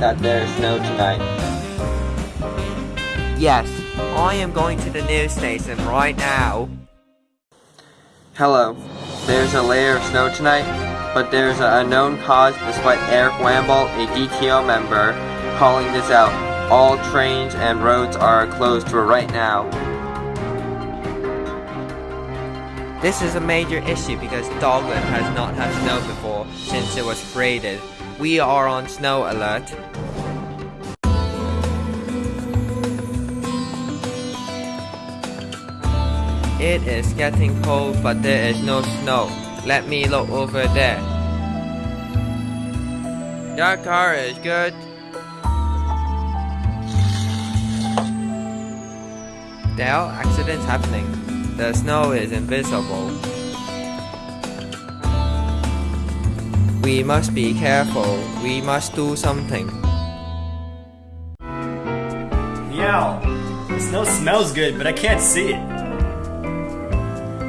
that there's snow tonight. Yes, I am going to the news station right now. Hello. There's a layer of snow tonight, but there's an unknown cause despite Eric Wamble, a DTO member, calling this out. All trains and roads are closed for right now. This is a major issue because Dogland has not had snow before since it was created. We are on snow alert. It is getting cold but there is no snow. Let me look over there. Your car is good. There are accidents happening. The snow is invisible. We must be careful. We must do something. Meow. The snow smells good, but I can't see it.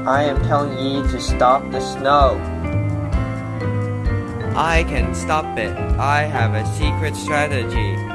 I am telling ye to stop the snow. I can stop it. I have a secret strategy.